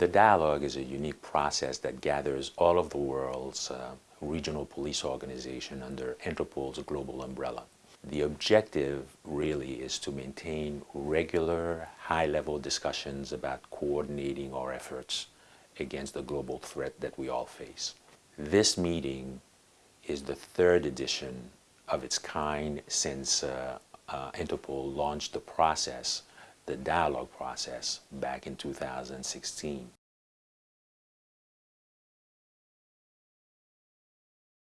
The dialogue is a unique process that gathers all of the world's uh, regional police organization under Interpol's global umbrella. The objective really is to maintain regular, high-level discussions about coordinating our efforts against the global threat that we all face. This meeting is the third edition of its kind since uh, uh, Interpol launched the process, the dialogue process, back in 2016.